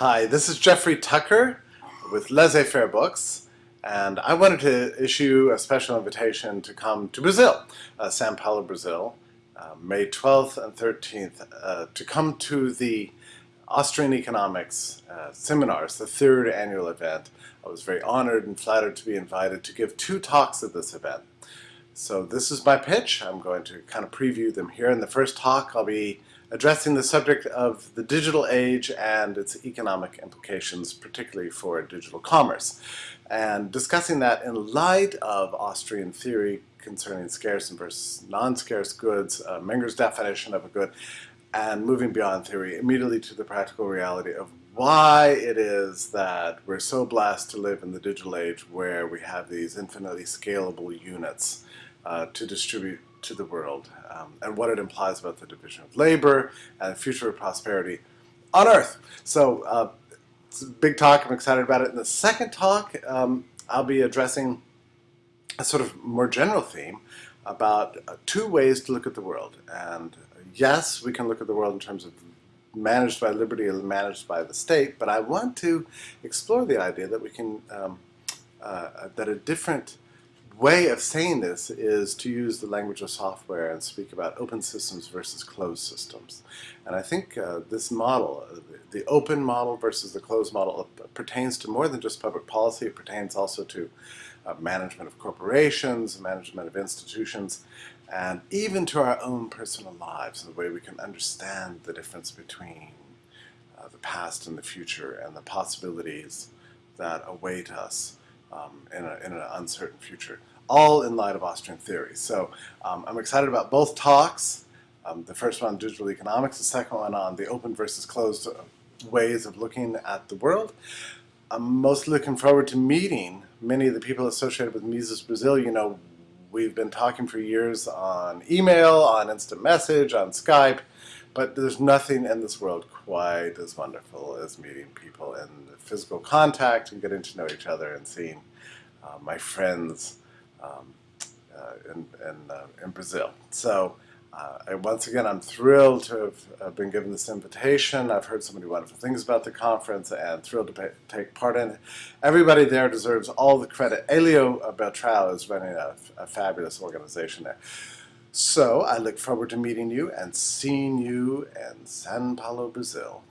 Hi, this is Jeffrey Tucker with Laissez-Faire Books, and I wanted to issue a special invitation to come to Brazil, uh, Sao Paulo, Brazil, uh, May 12th and 13th, uh, to come to the Austrian Economics uh, Seminars, the third annual event. I was very honored and flattered to be invited to give two talks at this event. So this is my pitch. I'm going to kind of preview them here. In the first talk, I'll be addressing the subject of the digital age and its economic implications, particularly for digital commerce, and discussing that in light of Austrian theory concerning scarce and versus non-scarce goods, uh, Menger's definition of a good, and moving beyond theory immediately to the practical reality of why it is that we're so blessed to live in the digital age where we have these infinitely scalable units uh, to distribute to the world um, and what it implies about the division of labor and future prosperity on Earth. So uh, it's a big talk. I'm excited about it. In the second talk, um, I'll be addressing a sort of more general theme about uh, two ways to look at the world. And yes, we can look at the world in terms of managed by liberty or managed by the state, but I want to explore the idea that we can, um, uh, that a different way of saying this is to use the language of software and speak about open systems versus closed systems. And I think uh, this model, uh, the open model versus the closed model, uh, pertains to more than just public policy. It pertains also to uh, management of corporations, management of institutions, and even to our own personal lives, the way we can understand the difference between uh, the past and the future and the possibilities that await us um, in, a, in, an uncertain future, all in light of Austrian theory. So um, I'm excited about both talks. Um, the first one on digital economics, the second one on the open versus closed ways of looking at the world. I'm most looking forward to meeting many of the people associated with Mises Brazil. You know, we've been talking for years on email, on instant message, on Skype, but there's nothing in this world quite as wonderful as meeting people in physical contact and getting to know each other and seeing uh, my friends um, uh, in, in, uh, in, Brazil. So uh, once again, I'm thrilled to have been given this invitation. I've heard so many wonderful things about the conference and thrilled to pay, take part in it. Everybody there deserves all the credit. Elio Beltrao is running a, a fabulous organization there. So I look forward to meeting you and seeing you in Sao Paulo, Brazil.